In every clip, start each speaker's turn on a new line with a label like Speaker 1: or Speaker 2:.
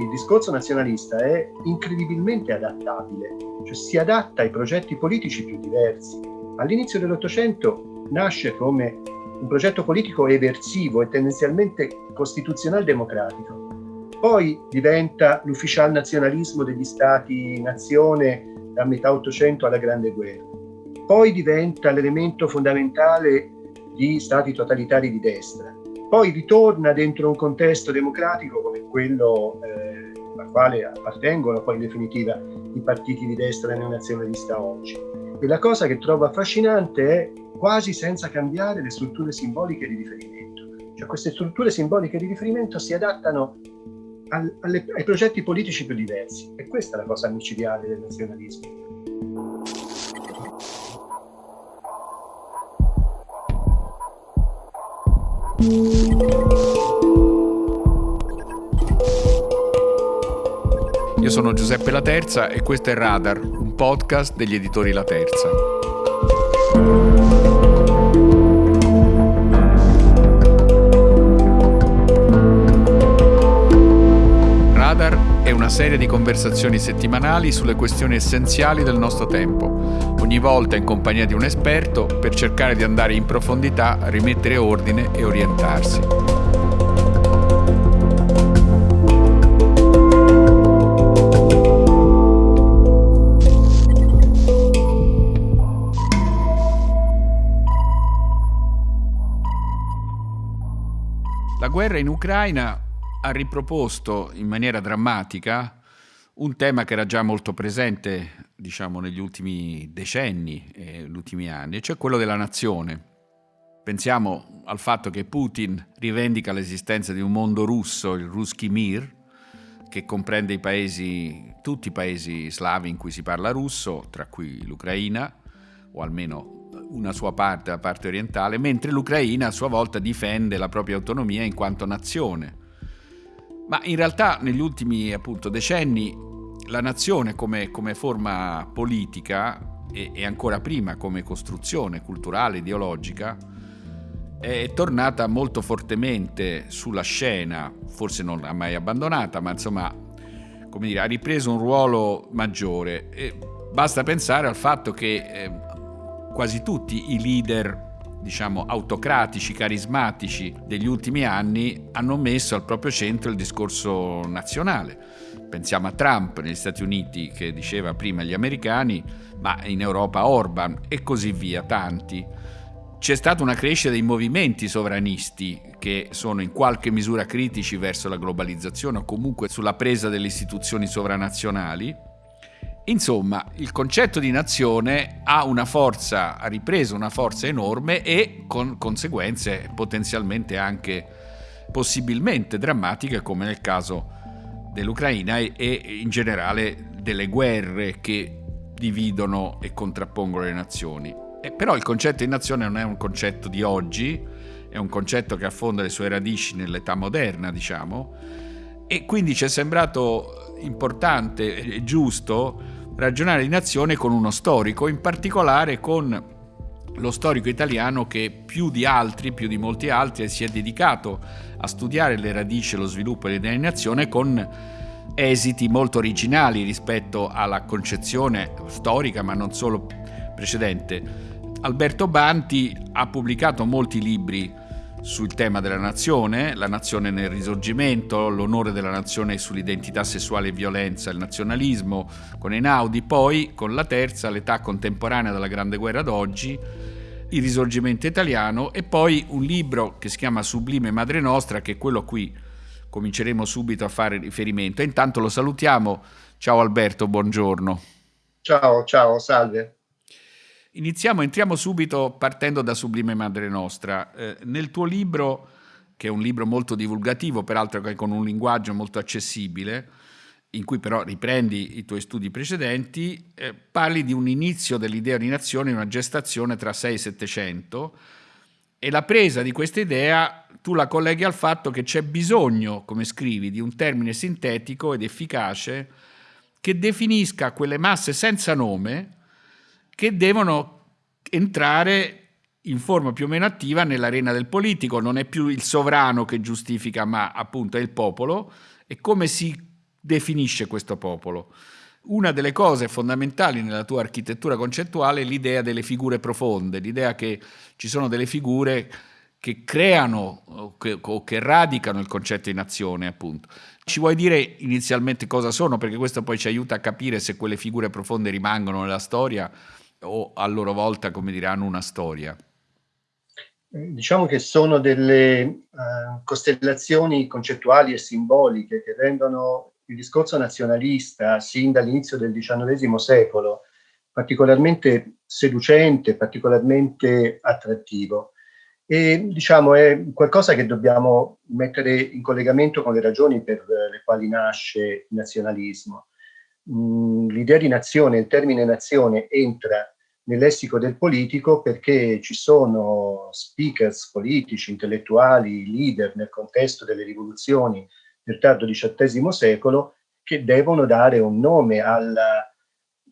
Speaker 1: il discorso nazionalista è incredibilmente adattabile, cioè si adatta ai progetti politici più diversi. All'inizio dell'Ottocento nasce come un progetto politico eversivo e tendenzialmente costituzional democratico. Poi diventa l'ufficial nazionalismo degli stati-nazione da metà Ottocento alla Grande Guerra. Poi diventa l'elemento fondamentale di stati totalitari di destra. Poi ritorna dentro un contesto democratico come quello eh, al quale appartengono poi in definitiva i partiti di destra neonazionalista oggi. E la cosa che trovo affascinante è quasi senza cambiare le strutture simboliche di riferimento. Cioè queste strutture simboliche di riferimento si adattano al, alle, ai progetti politici più diversi e questa è la cosa micidiale del nazionalismo.
Speaker 2: Io sono Giuseppe La Terza e questo è Radar, un podcast degli editori La Terza. una serie di conversazioni settimanali sulle questioni essenziali del nostro tempo, ogni volta in compagnia di un esperto per cercare di andare in profondità, rimettere ordine e orientarsi. Guerra in Ucraina ha riproposto in maniera drammatica un tema che era già molto presente, diciamo, negli ultimi decenni e negli ultimi anni, cioè quello della nazione. Pensiamo al fatto che Putin rivendica l'esistenza di un mondo russo, il Ruski Mir, che comprende i paesi, tutti i paesi slavi in cui si parla russo, tra cui l'Ucraina, o almeno una sua parte, la parte orientale, mentre l'Ucraina a sua volta difende la propria autonomia in quanto nazione ma in realtà negli ultimi appunto, decenni la nazione come, come forma politica e, e, ancora prima come costruzione culturale, ideologica, è tornata molto fortemente sulla scena, forse non l'ha mai abbandonata, ma insomma dire, ha ripreso un ruolo maggiore. E basta pensare al fatto che eh, quasi tutti i leader diciamo, autocratici, carismatici degli ultimi anni hanno messo al proprio centro il discorso nazionale. Pensiamo a Trump negli Stati Uniti che diceva prima gli americani, ma in Europa Orban e così via, tanti. C'è stata una crescita dei movimenti sovranisti che sono in qualche misura critici verso la globalizzazione o comunque sulla presa delle istituzioni sovranazionali Insomma, il concetto di nazione ha una forza, ha ripreso una forza enorme e con conseguenze potenzialmente anche possibilmente drammatiche come nel caso dell'Ucraina e in generale delle guerre che dividono e contrappongono le nazioni. E però il concetto di nazione non è un concetto di oggi, è un concetto che affonda le sue radici nell'età moderna, diciamo, e quindi ci è sembrato importante e giusto ragionare di nazione con uno storico, in particolare con lo storico italiano che più di altri, più di molti altri, si è dedicato a studiare le radici lo sviluppo dell'idea di nazione con esiti molto originali rispetto alla concezione storica, ma non solo precedente. Alberto Banti ha pubblicato molti libri sul tema della nazione, la nazione nel risorgimento, l'onore della nazione sull'identità sessuale e violenza, il nazionalismo, con Einaudi, poi con la terza, l'età contemporanea della Grande Guerra d'oggi, il risorgimento italiano e poi un libro che si chiama Sublime Madre Nostra, che è quello a cui cominceremo subito a fare riferimento. E intanto lo salutiamo. Ciao Alberto, buongiorno.
Speaker 1: Ciao, ciao, salve.
Speaker 2: Iniziamo, entriamo subito partendo da Sublime Madre Nostra. Eh, nel tuo libro, che è un libro molto divulgativo, peraltro con un linguaggio molto accessibile, in cui però riprendi i tuoi studi precedenti, eh, parli di un inizio dell'idea di nazione, una gestazione tra 6 e 700, e la presa di questa idea tu la colleghi al fatto che c'è bisogno, come scrivi, di un termine sintetico ed efficace che definisca quelle masse senza nome, che devono entrare in forma più o meno attiva nell'arena del politico, non è più il sovrano che giustifica, ma appunto è il popolo, e come si definisce questo popolo. Una delle cose fondamentali nella tua architettura concettuale è l'idea delle figure profonde, l'idea che ci sono delle figure che creano o che, o che, radicano il concetto di nazione, appunto. Ci vuoi dire inizialmente cosa sono? Perché questo poi ci aiuta a capire se quelle figure profonde rimangono nella storia o a loro volta, come dire, hanno una storia.
Speaker 1: Eh, diciamo che sono delle uh, costellazioni concettuali e simboliche che rendono il discorso nazionalista, sin dall'inizio del XIX secolo, particolarmente seducente, particolarmente attrattivo e diciamo è qualcosa che dobbiamo mettere in collegamento con le ragioni per le quali nasce il nazionalismo. L'idea di nazione, il termine nazione entra nel lessico del politico perché ci sono speakers politici, intellettuali, leader nel contesto delle rivoluzioni del tardo XVIII secolo che devono dare un nome alla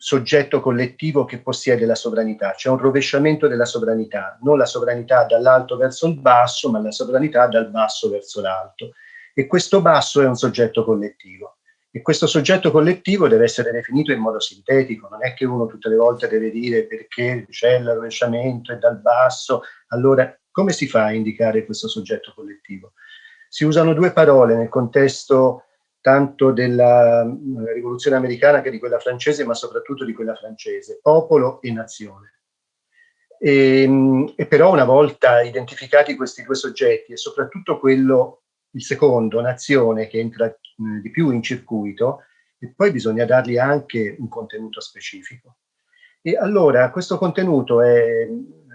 Speaker 1: soggetto collettivo che possiede la sovranità, c'è un rovesciamento della sovranità, non la sovranità dall'alto verso il basso, ma la sovranità dal basso verso l'alto. E questo basso è un soggetto collettivo. E questo soggetto collettivo deve essere definito in modo sintetico, non è che uno tutte le volte deve dire perché c'è il rovesciamento e dal basso. Allora, come si fa a indicare questo soggetto collettivo? Si usano due parole nel contesto tanto della mm, rivoluzione americana che di quella francese, ma soprattutto di quella francese, popolo e nazione. E, ehm, e, però una volta identificati questi due soggetti e soprattutto quello, il secondo, nazione, che entra di più in circuito, e poi bisogna dargli anche un contenuto specifico. E allora questo contenuto è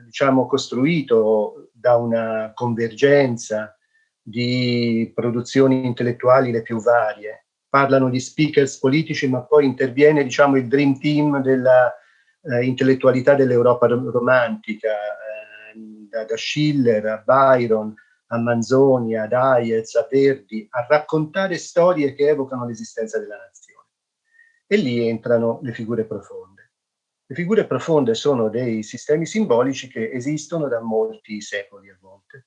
Speaker 1: diciamo, costruito da una convergenza di produzioni intellettuali le più varie. Parlano di speakers politici, ma poi interviene diciamo, il dream team della eh, dell'Europa romantica, eh, da, da, Schiller a Byron, a Manzoni, ad Hayez, a Verdi, a raccontare storie che evocano l'esistenza della nazione. E lì entrano le figure profonde. Le figure profonde sono dei sistemi simbolici che esistono da molti secoli a volte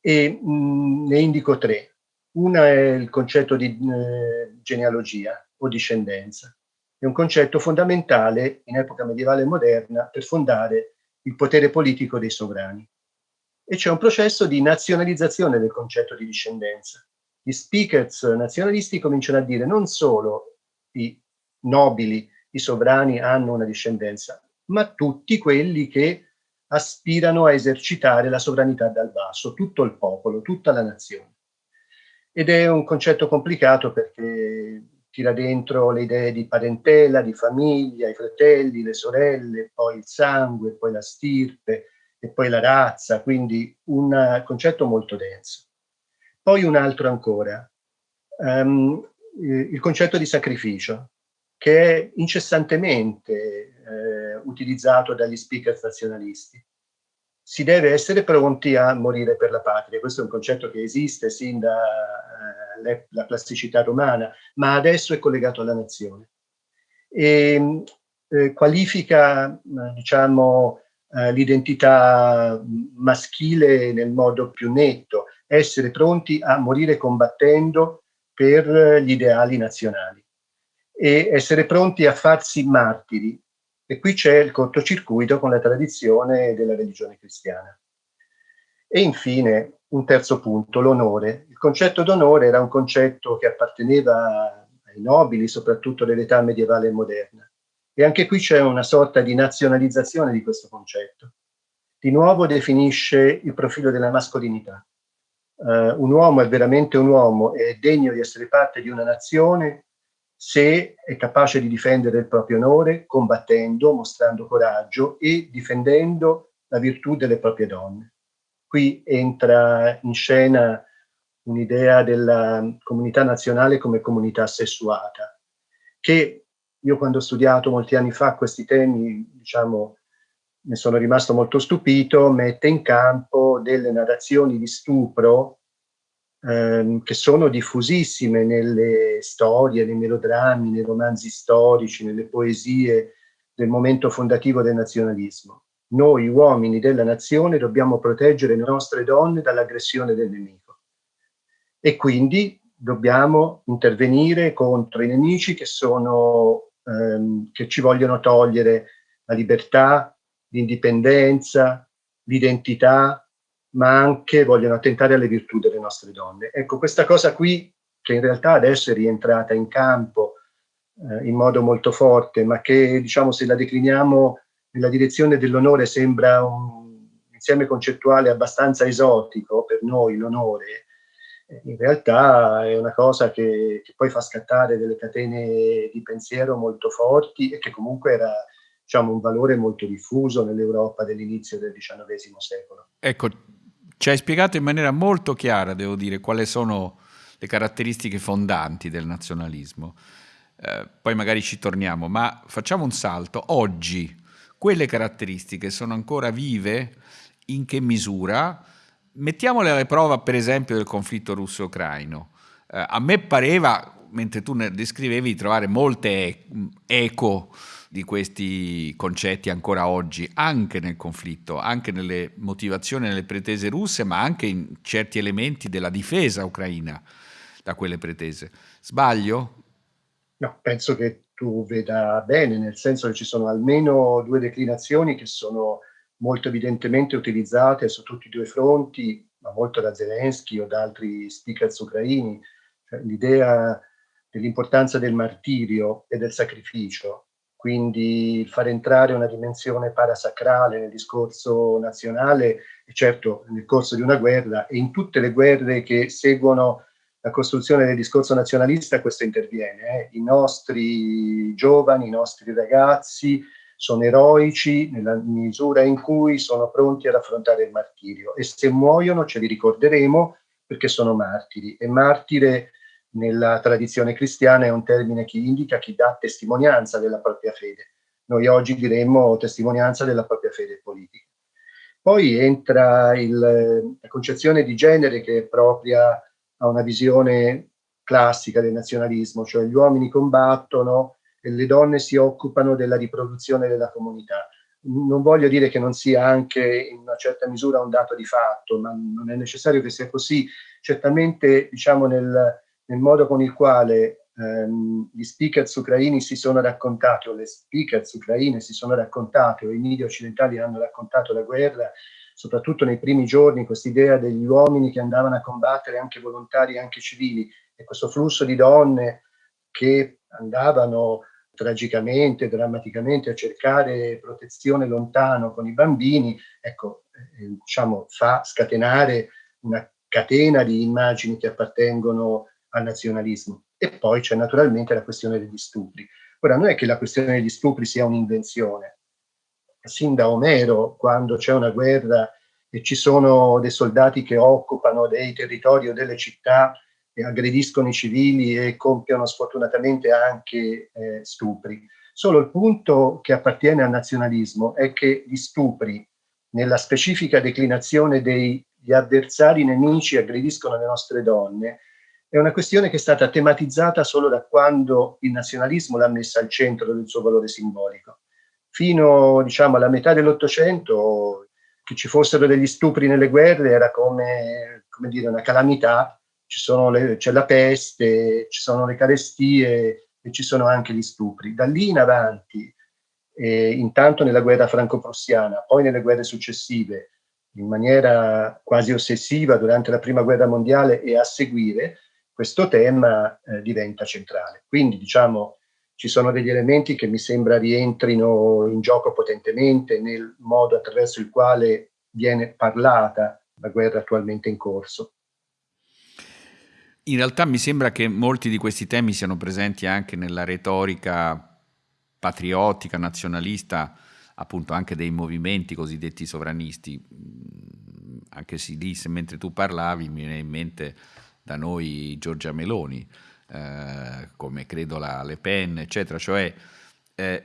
Speaker 1: e mh, ne indico tre. Una è il concetto di eh, genealogia o discendenza. È un concetto fondamentale in epoca medievale e moderna per fondare il potere politico dei sovrani. E c'è un processo di nazionalizzazione del concetto di discendenza. Gli speakers nazionalisti cominciano a dire non solo i nobili, i sovrani hanno una discendenza, ma tutti quelli che aspirano a esercitare la sovranità dal basso, tutto il popolo, tutta la nazione. Ed è un concetto complicato perché tira dentro le idee di parentela, di famiglia, i fratelli, le sorelle, poi il sangue, poi la stirpe e poi la razza, quindi un concetto molto denso. Poi un altro ancora, um, il concetto di sacrificio, che è incessantemente eh, utilizzato dagli speaker nazionalisti. Si deve essere pronti a morire per la patria, questo è un concetto che esiste sin dalla eh, classicità romana, ma adesso è collegato alla nazione. E eh, qualifica, diciamo, eh, l'identità maschile nel modo più netto, essere pronti a morire combattendo per gli ideali nazionali e essere pronti a farsi martiri. E qui c'è il cortocircuito con la tradizione della religione cristiana. E infine, un terzo punto, l'onore. Il concetto d'onore era un concetto che apparteneva ai nobili, soprattutto dell'età medievale e moderna. E anche qui c'è una sorta di nazionalizzazione di questo concetto. Di nuovo definisce il profilo della mascolinità. Uh, un uomo è veramente un uomo, è degno di essere parte di una nazione se è capace di difendere il proprio onore combattendo, mostrando coraggio e difendendo la virtù delle proprie donne. Qui entra in scena un'idea della comunità nazionale come comunità sessuata, che io quando ho studiato molti anni fa questi temi, diciamo, ne sono rimasto molto stupito, mette in campo delle narrazioni di stupro ehm, che sono diffusissime nelle storie, nei melodrammi, nei romanzi storici, nelle poesie del momento fondativo del nazionalismo. Noi uomini della nazione dobbiamo proteggere le nostre donne dall'aggressione del nemico. E quindi dobbiamo intervenire contro i nemici che, sono, ehm, che ci vogliono togliere la libertà, l'indipendenza, l'identità, ma anche vogliono attentare alle virtù delle nostre donne. Ecco, questa cosa qui, che in realtà adesso è rientrata in campo eh, in modo molto forte, ma che, diciamo, se la decliniamo nella direzione dell'onore sembra un insieme concettuale abbastanza esotico per noi, l'onore, in realtà è una cosa che, che, poi fa scattare delle catene di pensiero molto forti e che comunque era diciamo, un valore molto diffuso nell'Europa dell'inizio del XIX secolo.
Speaker 2: Ecco, ci hai spiegato in maniera molto chiara, devo dire, quali sono le caratteristiche fondanti del nazionalismo. Eh, poi magari ci torniamo, ma facciamo un salto. Oggi quelle caratteristiche sono ancora vive? In che misura? Mettiamole alle prova, per esempio, del conflitto russo-ucraino. Eh, a me pareva, mentre tu ne descrivevi, di trovare molte eco di questi concetti ancora oggi, anche nel conflitto, anche nelle motivazioni, nelle pretese russe, ma anche in certi elementi della difesa ucraina da quelle pretese. Sbaglio?
Speaker 1: No, penso che tu veda bene, nel senso che ci sono almeno due declinazioni che sono molto evidentemente utilizzate su tutti i due fronti, ma molto da Zelensky o da altri speaker ucraini, cioè, l'idea dell'importanza del martirio e del sacrificio, quindi far entrare una dimensione parasacrale nel discorso nazionale, e certo nel corso di una guerra e in tutte le guerre che seguono la costruzione del discorso nazionalista questo interviene. Eh. I nostri giovani, i nostri ragazzi sono eroici nella misura in cui sono pronti ad affrontare il martirio e se muoiono ce li ricorderemo perché sono martiri e martire nella tradizione cristiana è un termine che indica chi dà testimonianza della propria fede. Noi oggi diremmo testimonianza della propria fede politica. Poi entra il, la concezione di genere che è propria a una visione classica del nazionalismo, cioè gli uomini combattono le donne si occupano della riproduzione della comunità. Non voglio dire che non sia anche in una certa misura un dato di fatto, ma non è necessario che sia così. Certamente, diciamo, nel, nel modo con il quale ehm, gli speakers ucraini si sono raccontati, o le speakers ucraine si sono raccontate, o i media occidentali hanno raccontato la guerra, soprattutto nei primi giorni, quest'idea degli uomini che andavano a combattere, anche volontari, anche civili, e questo flusso di donne che andavano tragicamente, drammaticamente a cercare protezione lontano con i bambini, ecco, eh, diciamo, fa scatenare una catena di immagini che appartengono al nazionalismo. E poi c'è naturalmente la questione degli stupri. Ora, non è che la questione degli stupri sia un'invenzione. Sin da Omero, quando c'è una guerra e ci sono dei soldati che occupano dei territori o delle città aggrediscono i civili e compiono sfortunatamente anche eh, stupri. Solo il punto che appartiene al nazionalismo è che gli stupri, nella specifica declinazione degli avversari nemici aggrediscono le nostre donne, è una questione che è stata tematizzata solo da quando il nazionalismo l'ha messa al centro del suo valore simbolico. Fino diciamo, alla metà dell'Ottocento che ci fossero degli stupri nelle guerre era come, come dire, una calamità c'è la peste, ci sono le carestie e ci sono anche gli stupri. Da lì in avanti, eh, intanto nella guerra franco-prussiana, poi nelle guerre successive, in maniera quasi ossessiva durante la prima guerra mondiale e a seguire, questo tema eh, diventa centrale. Quindi diciamo ci sono degli elementi che mi sembra rientrino in gioco potentemente nel modo attraverso il quale viene parlata la guerra attualmente in corso.
Speaker 2: In realtà mi sembra che molti di questi temi siano presenti anche nella retorica patriottica, nazionalista, appunto anche dei movimenti cosiddetti sovranisti. Mm, anche se lì, mentre tu parlavi, mi viene in mente da noi Giorgia Meloni, eh, come credo la Le Pen, eccetera, cioè eh,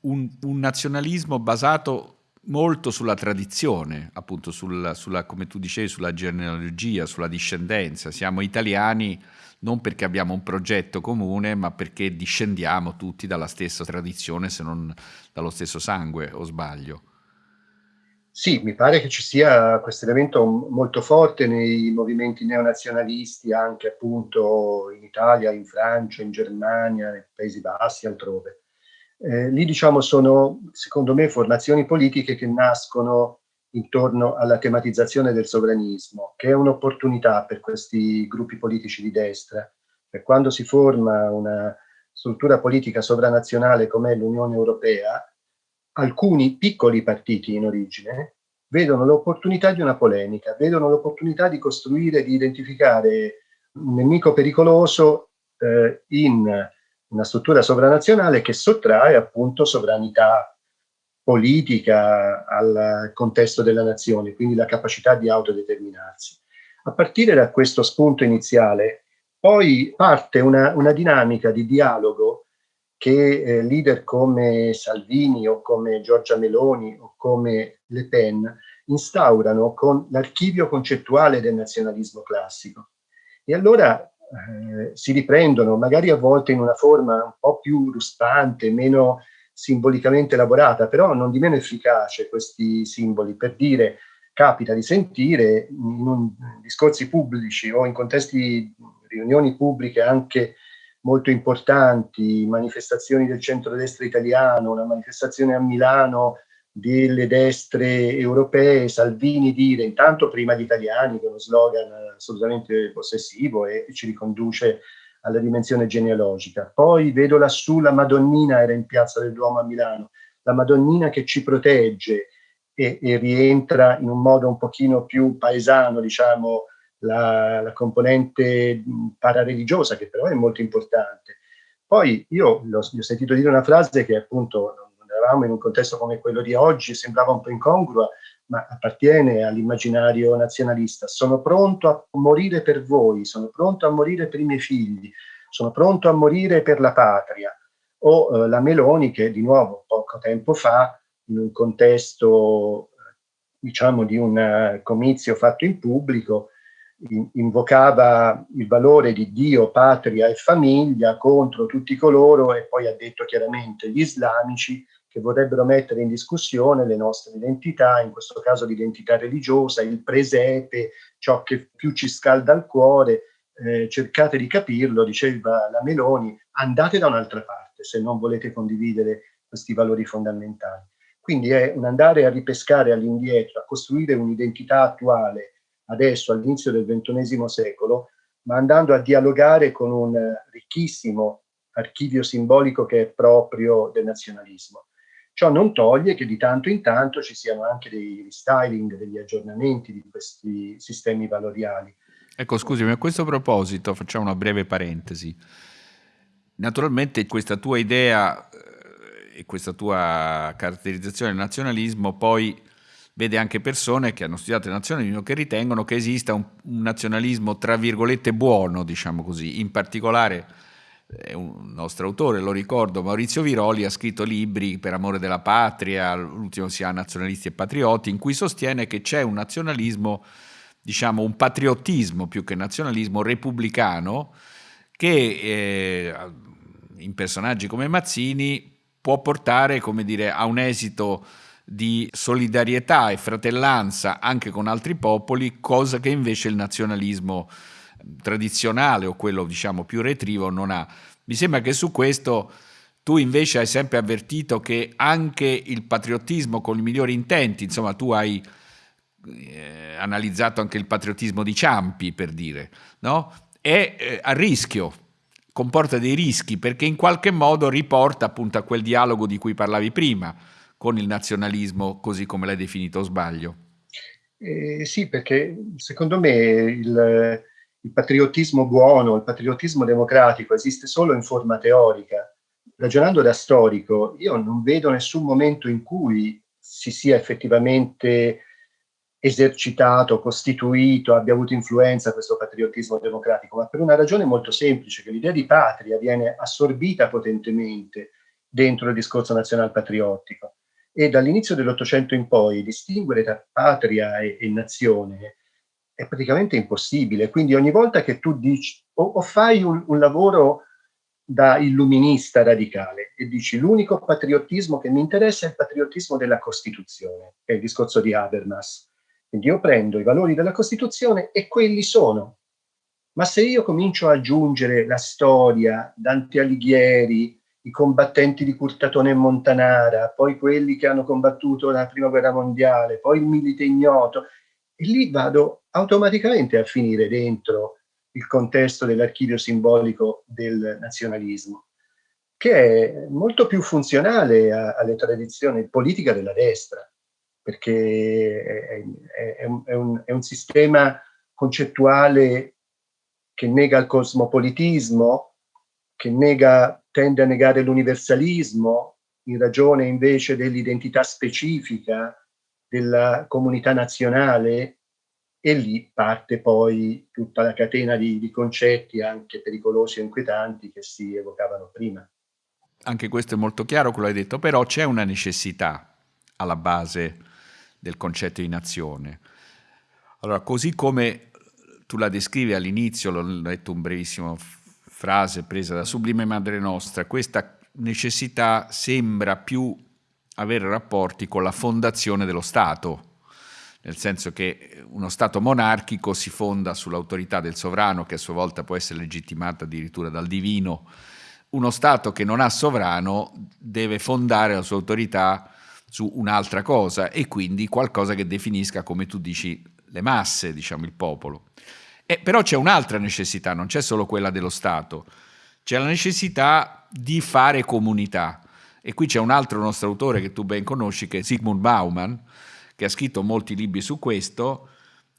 Speaker 2: un, un nazionalismo basato molto sulla tradizione, appunto sulla, sulla, come tu dicevi, sulla genealogia, sulla discendenza. Siamo italiani non perché abbiamo un progetto comune, ma perché discendiamo tutti dalla stessa tradizione, se non dallo stesso sangue, o sbaglio?
Speaker 1: Sì, mi pare che ci sia questo elemento molto forte nei movimenti neonazionalisti, anche appunto in Italia, in Francia, in Germania, nei Paesi Bassi, altrove. Eh, lì diciamo sono, secondo me, formazioni politiche che nascono intorno alla tematizzazione del sovranismo, che è un'opportunità per questi gruppi politici di destra. Per quando si forma una struttura politica sovranazionale come l'Unione Europea, alcuni piccoli partiti in origine vedono l'opportunità di una polemica, vedono l'opportunità di costruire, di identificare un nemico pericoloso eh, in una struttura sovranazionale che sottrae appunto sovranità politica al contesto della nazione, quindi la capacità di autodeterminarsi. A partire da questo spunto iniziale, poi parte una, una dinamica di dialogo che eh, leader come Salvini o come Giorgia Meloni o come Le Pen instaurano con l'archivio concettuale del nazionalismo classico. E allora eh, si riprendono, magari a volte in una forma un po' più ruspante, meno simbolicamente elaborata, però non di meno efficace questi simboli, per dire, capita di sentire in, un, in discorsi pubblici o in contesti, riunioni pubbliche anche molto importanti, manifestazioni del centrodestra italiano, una manifestazione a Milano delle destre europee, Salvini dire intanto prima gli italiani con uno slogan assolutamente possessivo e, e ci riconduce alla dimensione genealogica. Poi vedo lassù la Madonnina, era in piazza del Duomo a Milano, la Madonnina che ci protegge e, e rientra in un modo un pochino più paesano, diciamo, la, la componente parareligiosa, che però è molto importante. Poi io ho, ho sentito dire una frase che appunto non eravamo in un contesto come quello di oggi, sembrava un po' incongrua, ma appartiene all'immaginario nazionalista. Sono pronto a morire per voi, sono pronto a morire per i miei figli, sono pronto a morire per la patria. O eh, la Meloni che di nuovo poco tempo fa, in un contesto diciamo di un uh, comizio fatto in pubblico, invocava il valore di Dio, patria e famiglia contro tutti coloro, e poi ha detto chiaramente gli islamici, che vorrebbero mettere in discussione le nostre identità, in questo caso l'identità religiosa, il presepe, ciò che più ci scalda il cuore, eh, cercate di capirlo, diceva la Meloni, andate da un'altra parte se non volete condividere questi valori fondamentali. Quindi è un andare a ripescare all'indietro, a costruire un'identità attuale adesso all'inizio del ventunesimo secolo, ma andando a dialogare con un ricchissimo archivio simbolico che è proprio del nazionalismo. Ciò non toglie che di tanto in tanto ci siano anche dei restyling, degli aggiornamenti di questi sistemi valoriali.
Speaker 2: Ecco, scusami, a questo proposito facciamo una breve parentesi. Naturalmente questa tua idea eh, e questa tua caratterizzazione del nazionalismo poi vede anche persone che hanno studiato il nazionalismo che ritengono che esista un, un nazionalismo tra virgolette buono, diciamo così. In particolare è un nostro autore, lo ricordo, Maurizio Viroli ha scritto libri per amore della patria, l'ultimo si chiama Nazionalisti e Patrioti, in cui sostiene che c'è un nazionalismo, diciamo un patriottismo più che nazionalismo repubblicano che eh, in personaggi come Mazzini può portare, dire, a un esito di solidarietà e fratellanza anche con altri popoli, cosa che invece il nazionalismo tradizionale o quello diciamo più retrivo non ha. Mi sembra che su questo tu invece hai sempre avvertito che anche il patriottismo con i migliori intenti, insomma tu hai eh, analizzato anche il patriottismo di Ciampi per dire, no? è eh, a rischio, comporta dei rischi perché in qualche modo riporta appunto a quel dialogo di cui parlavi prima, con il nazionalismo così come l'hai definito sbaglio?
Speaker 1: Eh, sì, perché secondo me il, il patriottismo buono, il patriottismo democratico esiste solo in forma teorica. Ragionando da storico, io non vedo nessun momento in cui si sia effettivamente esercitato, costituito, abbia avuto influenza questo patriottismo democratico, ma per una ragione molto semplice, che l'idea di patria viene assorbita potentemente dentro il discorso nazional patriottico e dall'inizio dell'Ottocento in poi distinguere tra patria e, e, nazione è praticamente impossibile. Quindi ogni volta che tu dici o, o fai un, un, lavoro da illuminista radicale e dici l'unico patriottismo che mi interessa è il patriottismo della Costituzione, che è il discorso di Habermas. Quindi io prendo i valori della Costituzione e quelli sono. Ma se io comincio a aggiungere la storia, Dante Alighieri, i combattenti di Curtatone e Montanara, poi quelli che hanno combattuto la Prima Guerra Mondiale, poi il milite ignoto, e lì vado automaticamente a finire dentro il contesto dell'archivio simbolico del nazionalismo, che è molto più funzionale a, alle tradizioni politiche della destra, perché è, è, un, è, un, è un sistema concettuale che nega il cosmopolitismo, che nega, tende a negare l'universalismo in ragione invece dell'identità specifica della comunità nazionale e lì parte poi tutta la catena di, di concetti anche pericolosi e inquietanti che si evocavano prima.
Speaker 2: Anche questo è molto chiaro, quello che hai detto, però c'è una necessità alla base del concetto di nazione. Allora, così come tu la descrivi all'inizio, l'ho letto un brevissimo frase presa da Sublime Madre Nostra, questa necessità sembra più avere rapporti con la fondazione dello Stato, nel senso che uno Stato monarchico si fonda sull'autorità del sovrano, che a sua volta può essere legittimata addirittura dal divino. Uno Stato che non ha sovrano deve fondare la sua autorità su un'altra cosa e quindi qualcosa che definisca, come tu dici, le masse, diciamo il popolo. Eh, però c'è un'altra necessità, non c'è solo quella dello Stato, c'è la necessità di fare comunità. E qui c'è un altro nostro autore che tu ben conosci, che è Sigmund Bauman, che ha scritto molti libri su questo,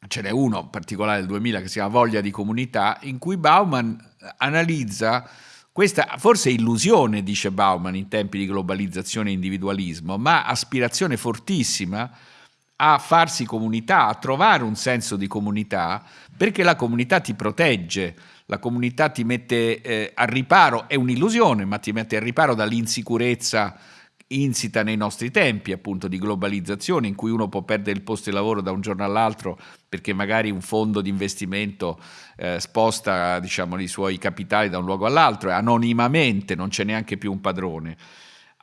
Speaker 2: ce n'è uno in particolare del 2000 che si chiama Voglia di comunità, in cui Bauman analizza questa forse illusione, dice Bauman, in tempi di globalizzazione e individualismo, ma aspirazione fortissima a farsi comunità, a trovare un senso di comunità, perché la comunità ti protegge, la comunità ti mette eh, a riparo, è un'illusione, ma ti mette a riparo dall'insicurezza insita nei nostri tempi appunto di globalizzazione in cui uno può perdere il posto di lavoro da un giorno all'altro perché magari un fondo di investimento eh, sposta diciamo, i suoi capitali da un luogo all'altro e anonimamente non c'è neanche più un padrone.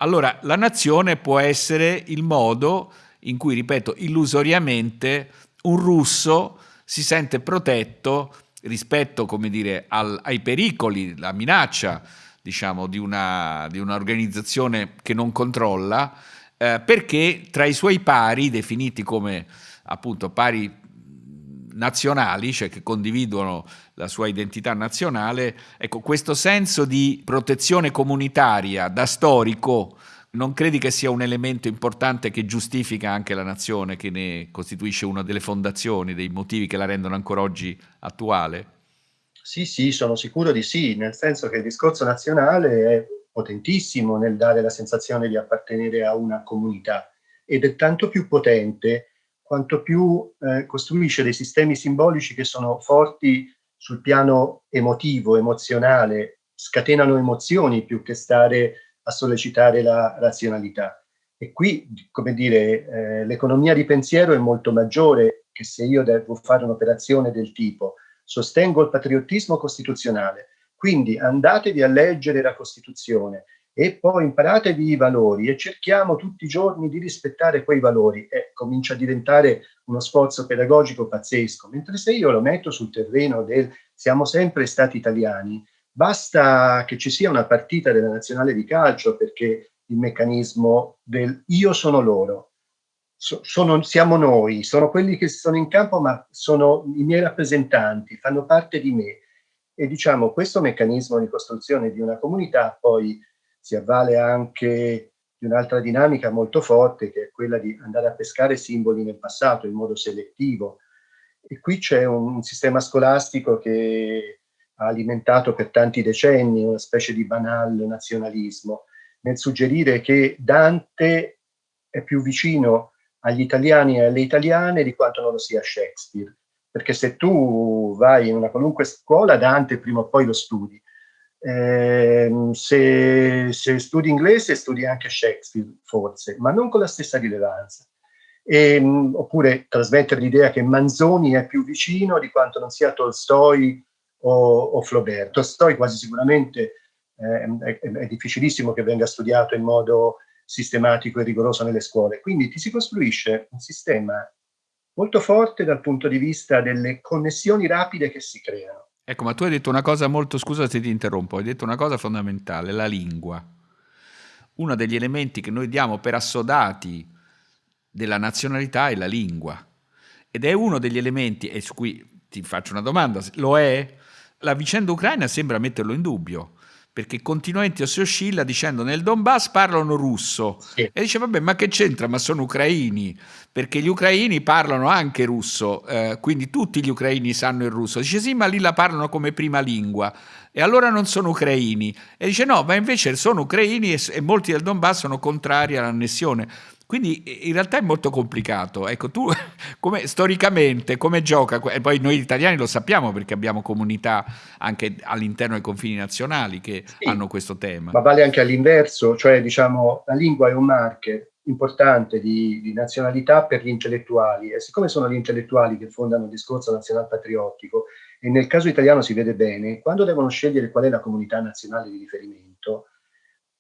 Speaker 2: Allora la nazione può essere il modo in cui, ripeto, illusoriamente un russo si sente protetto rispetto, dire, al, ai pericoli, la minaccia diciamo, di, una, di un'organizzazione che non controlla, eh, perché tra i suoi pari, definiti come appunto pari nazionali, cioè che condividono la sua identità nazionale, ecco, questo senso di protezione comunitaria da storico non credi che sia un elemento importante che giustifica anche la nazione, che ne costituisce una delle fondazioni, dei motivi che la rendono ancora oggi attuale?
Speaker 1: Sì, sì, sono sicuro di sì, nel senso che il discorso nazionale è potentissimo nel dare la sensazione di appartenere a una comunità ed è tanto più potente quanto più eh, costruisce dei sistemi simbolici che sono forti sul piano emotivo, emozionale, scatenano emozioni più che stare a sollecitare la razionalità. E qui, come dire, eh, l'economia di pensiero è molto maggiore che se io devo fare un'operazione del tipo sostengo il patriottismo costituzionale, quindi andatevi a leggere la Costituzione e poi imparatevi i valori e cerchiamo tutti i giorni di rispettare quei valori. E comincia a diventare uno sforzo pedagogico pazzesco, mentre se io lo metto sul terreno del siamo sempre stati italiani, basta che ci sia una partita della nazionale di calcio perché il meccanismo del io sono loro, sono, siamo noi, sono quelli che sono in campo, ma sono i miei rappresentanti, fanno parte di me. E diciamo, questo meccanismo di costruzione di una comunità poi si avvale anche di un'altra dinamica molto forte, che è quella di andare a pescare simboli nel passato in modo selettivo. E qui c'è un sistema scolastico che ha alimentato per tanti decenni una specie di banal nazionalismo, nel suggerire che Dante è più vicino agli italiani e alle italiane di quanto non lo sia Shakespeare. Perché se tu vai in una qualunque scuola, Dante prima o poi lo studi. Eh, se, se, studi inglese, studi anche Shakespeare, forse, ma non con la stessa rilevanza. E, oppure trasmettere l'idea che Manzoni è più vicino di quanto non sia Tolstoi o, o Flaubert. Tolstoi quasi sicuramente eh, è, è, difficilissimo che venga studiato in modo sistematico e rigoroso nelle scuole. Quindi ti si costruisce un sistema molto forte dal punto di vista delle connessioni rapide che si creano.
Speaker 2: Ecco, ma tu hai detto una cosa molto, scusa se ti interrompo, hai detto una cosa fondamentale, la lingua. Uno degli elementi che noi diamo per assodati della nazionalità è la lingua. Ed è uno degli elementi, e su cui ti faccio una domanda, lo è? La vicenda ucraina sembra metterlo in dubbio perché continuamente si oscilla dicendo nel Donbass parlano russo sì. e dice vabbè ma che c'entra? Ma sono ucraini perché gli ucraini parlano anche russo eh, quindi tutti gli ucraini sanno il russo. Dice sì ma lì la parlano come prima lingua e allora non sono ucraini. E dice no ma invece sono ucraini e, e molti del Donbass sono contrari all'annessione quindi in realtà è molto complicato. Ecco, tu come, storicamente come gioca? E poi noi italiani lo sappiamo perché abbiamo comunità anche all'interno dei confini nazionali che sì, hanno questo tema.
Speaker 1: Ma vale anche all'inverso, cioè diciamo la lingua è un marker importante di, di, nazionalità per gli intellettuali e siccome sono gli intellettuali che fondano il discorso nazional-patriottico e nel caso italiano si vede bene, quando devono scegliere qual è la comunità nazionale di riferimento,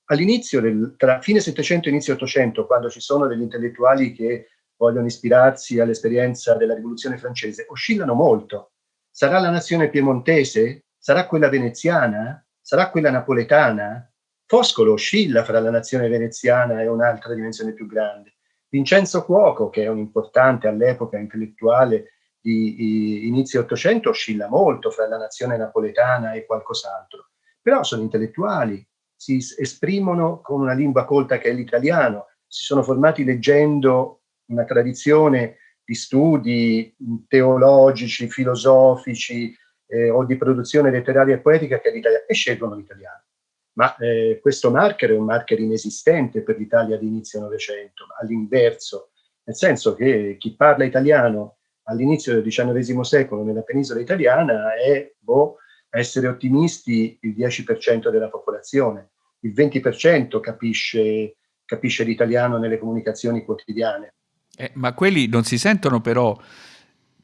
Speaker 1: all'inizio, tra fine Settecento e inizio Ottocento, quando ci sono degli intellettuali che vogliono ispirarsi all'esperienza della rivoluzione francese, oscillano molto. Sarà la nazione piemontese? Sarà quella veneziana? Sarà quella napoletana? Foscolo oscilla fra la nazione veneziana e un'altra dimensione più grande. Vincenzo Cuoco, che è un importante all'epoca intellettuale di, di inizio Ottocento, oscilla molto fra la nazione napoletana e qualcos'altro. Però sono intellettuali, si esprimono con una lingua colta che è l'italiano, si sono formati leggendo una tradizione di studi teologici, filosofici eh, o di produzione letteraria e poetica che è l'italiano e scelgono l'italiano. Ma eh, questo marker è un marker inesistente per l'Italia di inizio Novecento, all'inverso, nel senso che chi parla italiano all'inizio del XIX secolo nella penisola italiana è boh, essere ottimisti il 10% della popolazione, il 20% capisce, capisce l'italiano nelle comunicazioni quotidiane.
Speaker 2: Eh, ma quelli non si sentono però,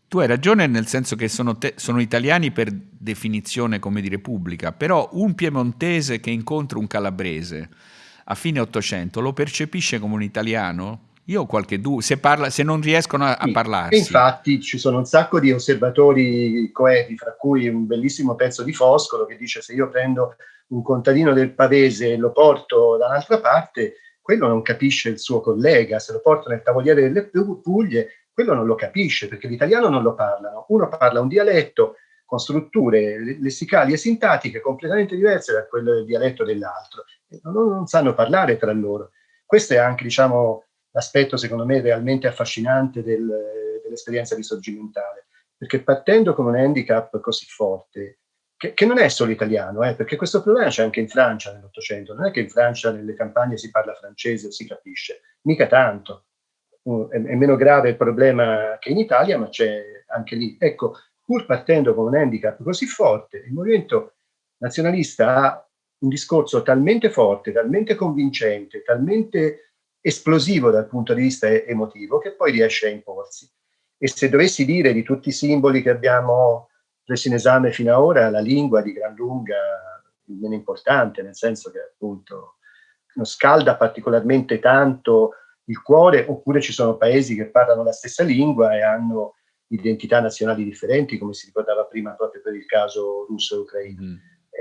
Speaker 2: tu hai ragione nel senso che sono, te, sono italiani per definizione, come dire, pubblica, però un piemontese che incontra un calabrese a fine Ottocento lo percepisce come un italiano? Io ho qualche dubbio, se, parla, se non riescono a, sì, a parlarsi.
Speaker 1: Infatti ci sono un sacco di osservatori coeti, fra cui un bellissimo pezzo di Foscolo che dice se io prendo un contadino del Pavese e lo porto da un'altra parte, quello non capisce il suo collega, se lo porto nel tavoliere delle Puglie, quello non lo capisce perché l'italiano non lo parlano. Uno parla un dialetto con strutture lessicali e sintattiche completamente diverse da quello del dialetto dell'altro. Non, non sanno parlare tra loro. Questo è anche, diciamo, l'aspetto secondo me realmente affascinante del, dell'esperienza risorgimentale, perché partendo con un handicap così forte, che, che non è solo italiano, eh, perché questo problema c'è anche in Francia nell'Ottocento, non è che in Francia nelle campagne si parla francese o si capisce, mica tanto, uh, è, è meno grave il problema che in Italia, ma c'è anche lì. Ecco, pur partendo con un handicap così forte, il movimento nazionalista ha un discorso talmente forte, talmente convincente, talmente esplosivo dal punto di vista emotivo che poi riesce a imporsi. E se dovessi dire di tutti i simboli che abbiamo preso in esame fino ad ora, la lingua di gran lunga il meno importante, nel senso che appunto non scalda particolarmente tanto il cuore, oppure ci sono paesi che parlano la stessa lingua e hanno identità nazionali differenti, come si ricordava prima proprio per il caso russo e ucraino. Mm.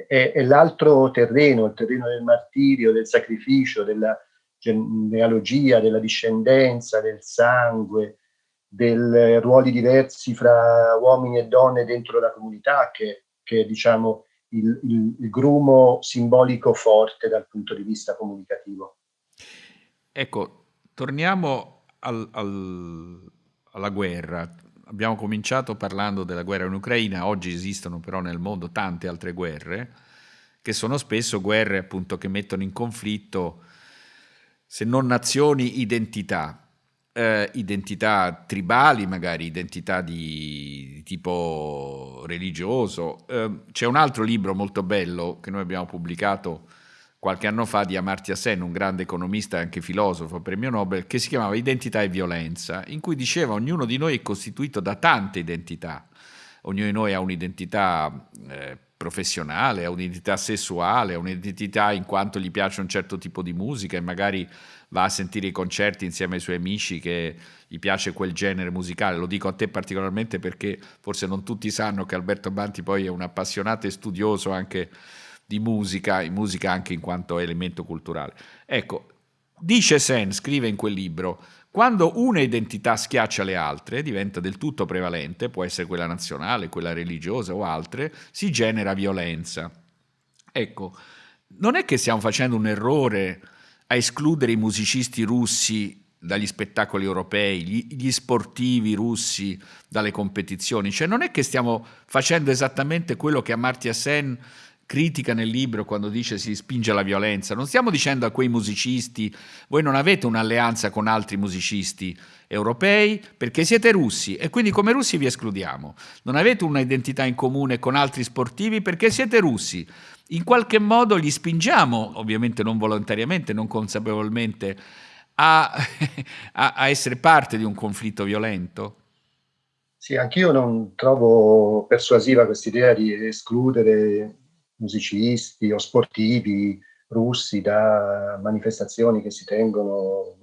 Speaker 1: E, e l'altro terreno, il terreno del martirio, del sacrificio, della genealogia, della discendenza, del sangue, dei ruoli diversi fra uomini e donne dentro la comunità, che, che è diciamo, il, il, il, grumo simbolico forte dal punto di vista comunicativo.
Speaker 2: Ecco, torniamo al, al, alla guerra. Abbiamo cominciato parlando della guerra in Ucraina, oggi esistono però nel mondo tante altre guerre, che sono spesso guerre appunto che mettono in conflitto se non nazioni, identità. Eh, identità tribali, magari identità di, di tipo religioso. Eh, c'è un altro libro molto bello che noi abbiamo pubblicato qualche anno fa di Amartya Sen, un grande economista e anche filosofo, premio Nobel, che si chiamava Identità e violenza, in cui diceva ognuno di noi è costituito da tante identità. Ognuno di noi ha un'identità eh, professionale, ha un'identità sessuale, ha un'identità in quanto gli piace un certo tipo di musica e magari va a sentire i concerti insieme ai suoi amici che gli piace quel genere musicale. Lo dico a te particolarmente perché forse non tutti sanno che Alberto Banti poi è un appassionato e studioso anche di musica, in musica anche in quanto elemento culturale. Ecco, dice Sen, scrive in quel libro, quando una identità schiaccia le altre, diventa del tutto prevalente, può essere quella nazionale, quella religiosa o altre, si genera violenza. Ecco, non è che stiamo facendo un errore a escludere i musicisti russi dagli spettacoli europei, gli, gli, sportivi russi dalle competizioni, cioè non è che stiamo facendo esattamente quello che Amartya Sen critica nel libro quando dice si spinge alla violenza, non stiamo dicendo a quei musicisti voi non avete un'alleanza con altri musicisti europei perché siete russi e quindi come russi vi escludiamo, non avete un'identità in comune con altri sportivi perché siete russi, in qualche modo li spingiamo, ovviamente non volontariamente, non consapevolmente, a, a, essere parte di un conflitto violento?
Speaker 1: Sì, anch'io non trovo persuasiva quest'idea di escludere musicisti o sportivi russi da manifestazioni che si tengono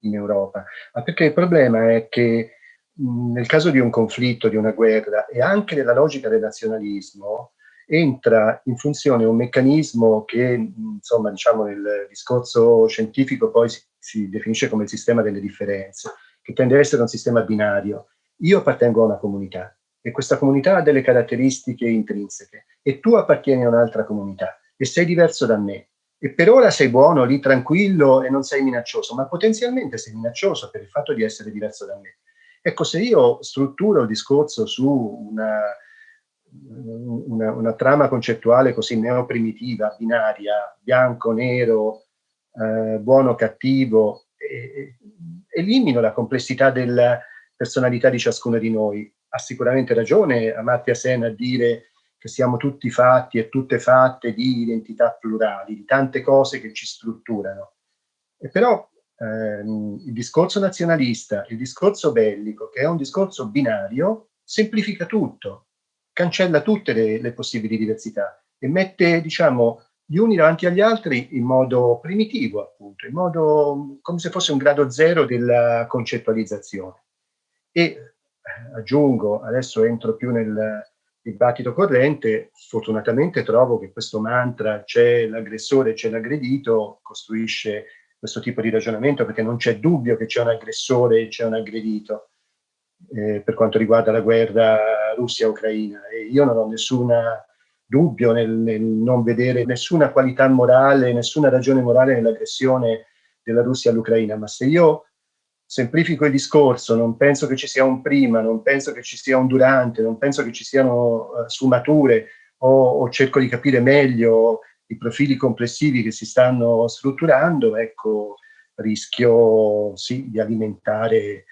Speaker 1: in Europa, ma perché il problema è che nel caso di un conflitto, di una guerra e anche nella logica del nazionalismo entra in funzione un meccanismo che insomma diciamo nel discorso scientifico poi si, si definisce come il sistema delle differenze, che tende ad essere un sistema binario. Io appartengo a una comunità, e questa comunità ha delle caratteristiche intrinseche. E tu appartieni a un'altra comunità. E sei diverso da me. E per ora sei buono, lì tranquillo e non sei minaccioso, ma potenzialmente sei minaccioso per il fatto di essere diverso da me. Ecco, se io strutturo il discorso su una, una, una trama concettuale così neoprimitiva, binaria, bianco, nero, eh, buono, cattivo, eh, elimino la complessità della personalità di ciascuno di noi ha sicuramente ragione Amartya Sen a dire che siamo tutti fatti e tutte fatte di identità plurali, di tante cose che ci strutturano. E però ehm, il discorso nazionalista, il discorso bellico, che è un discorso binario, semplifica tutto, cancella tutte le, le possibili diversità e mette, diciamo, gli uni davanti agli altri in modo primitivo, appunto, in modo come se fosse un grado zero della concettualizzazione. E aggiungo, adesso entro più nel dibattito corrente, fortunatamente trovo che questo mantra c'è l'aggressore, c'è l'aggredito, costruisce questo tipo di ragionamento perché non c'è dubbio che c'è un aggressore e c'è un aggredito eh, per quanto riguarda la guerra Russia-Ucraina. E io non ho nessun dubbio nel, nel non vedere nessuna qualità morale, nessuna ragione morale nell'aggressione della Russia all'Ucraina, ma se io semplifico il discorso, non penso che ci sia un prima, non penso che ci sia un durante, non penso che ci siano uh, sfumature o, o, cerco di capire meglio i profili complessivi che si stanno strutturando, ecco, rischio sì, di, alimentare,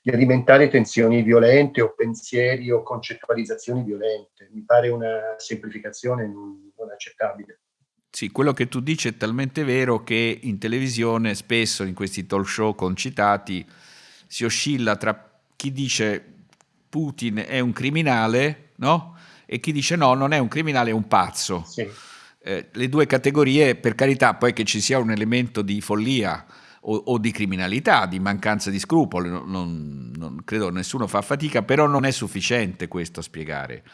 Speaker 1: di alimentare tensioni violente o pensieri o concettualizzazioni violente. Mi pare una semplificazione non, non accettabile.
Speaker 2: Sì, quello che tu dici è talmente vero che in televisione spesso in questi talk show concitati si oscilla tra chi dice Putin è un criminale, no? E chi dice no, non è un criminale, è un pazzo. Sì. Eh, le due categorie, per carità, poi che ci sia un elemento di follia o, o di criminalità, di mancanza di scrupoli, non, non, credo nessuno fa fatica, però non è sufficiente questo a spiegare.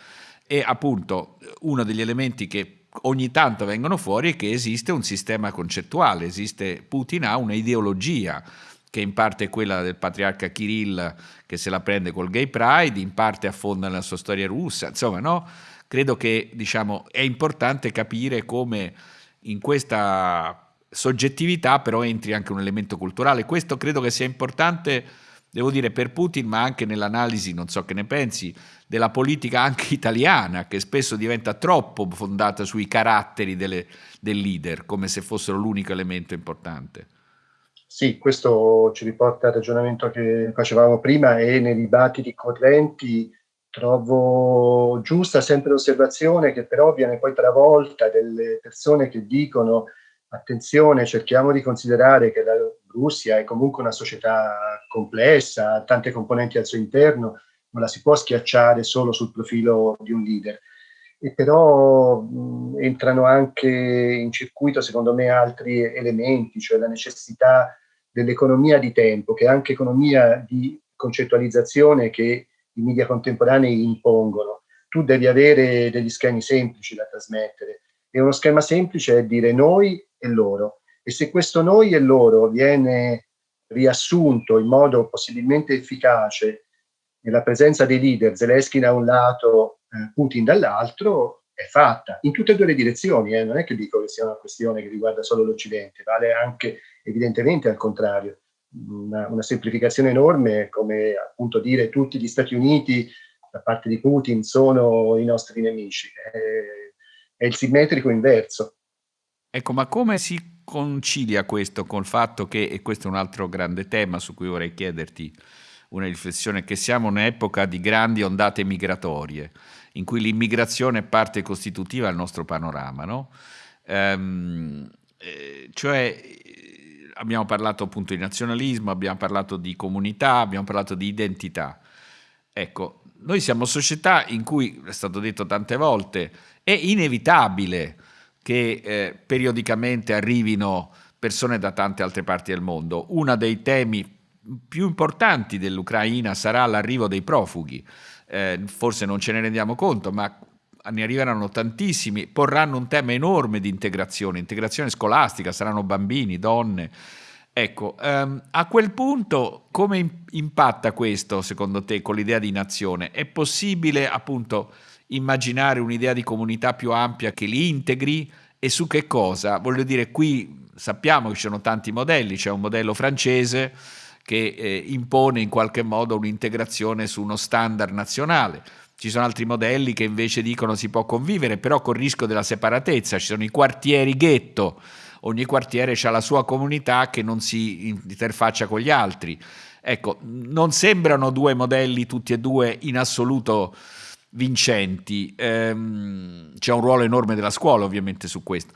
Speaker 2: E appunto uno degli elementi che ogni tanto vengono fuori è che esiste un sistema concettuale, esiste Putin ha un'ideologia che in parte è quella del patriarca Kirill che se la prende col gay pride, in parte affonda nella sua storia russa, insomma no? credo che diciamo, è importante capire come in questa soggettività però entri anche un elemento culturale, questo credo che sia importante devo dire per Putin, ma anche nell'analisi, non so che ne pensi, della politica anche italiana, che spesso diventa troppo fondata sui caratteri delle, del leader, come se fossero l'unico elemento importante.
Speaker 1: Sì, questo ci riporta al ragionamento che facevamo prima e nei dibattiti correnti trovo giusta sempre l'osservazione che però viene poi travolta delle persone che dicono attenzione, cerchiamo di considerare che la Russia è comunque una società complessa, ha tante componenti al suo interno, non la si può schiacciare solo sul profilo di un leader. e però mh, entrano anche in circuito, secondo me, altri elementi, cioè la necessità dell'economia di tempo, che è anche economia di concettualizzazione che i media contemporanei impongono. Tu devi avere degli schemi semplici da trasmettere e uno schema semplice è dire noi e loro. E se questo noi e loro viene riassunto in modo possibilmente efficace nella presenza dei leader, Zelensky da un lato, eh, Putin dall'altro, è fatta in tutte e due le direzioni. Eh? Non è che dico che sia una questione che riguarda solo l'Occidente, vale anche evidentemente al contrario. Una, una, semplificazione enorme come appunto dire tutti gli Stati Uniti da parte di Putin sono i nostri nemici. È, è il simmetrico inverso.
Speaker 2: Ecco, ma come si concilia questo col fatto che, e questo è un altro grande tema su cui vorrei chiederti una riflessione, che siamo in un'epoca di grandi ondate migratorie, in cui l'immigrazione è parte costitutiva del nostro panorama, no? Ehm, eh, cioè abbiamo parlato appunto di nazionalismo, abbiamo parlato di comunità, abbiamo parlato di identità. Ecco, noi siamo società in cui, è stato detto tante volte, è inevitabile che eh, periodicamente arrivino persone da tante altre parti del mondo. Uno dei temi più importanti dell'Ucraina sarà l'arrivo dei profughi. Eh, forse non ce ne rendiamo conto, ma ne arriveranno tantissimi, porranno un tema enorme di integrazione, integrazione scolastica, saranno bambini, donne. Ecco, um, a quel punto come impatta questo secondo te con l'idea di nazione? È possibile appunto immaginare un'idea di comunità più ampia che li integri e su che cosa? Voglio dire, qui sappiamo che ci sono tanti modelli, c'è un modello francese che eh, impone in qualche modo un'integrazione su uno standard nazionale ci sono altri modelli che invece dicono si può convivere, però con il rischio della separatezza. Ci sono i quartieri ghetto, ogni quartiere ha la sua comunità che non si interfaccia con gli altri. Ecco, non sembrano due modelli tutti e due in assoluto vincenti. Ehm, c'è un ruolo enorme della scuola ovviamente su questo.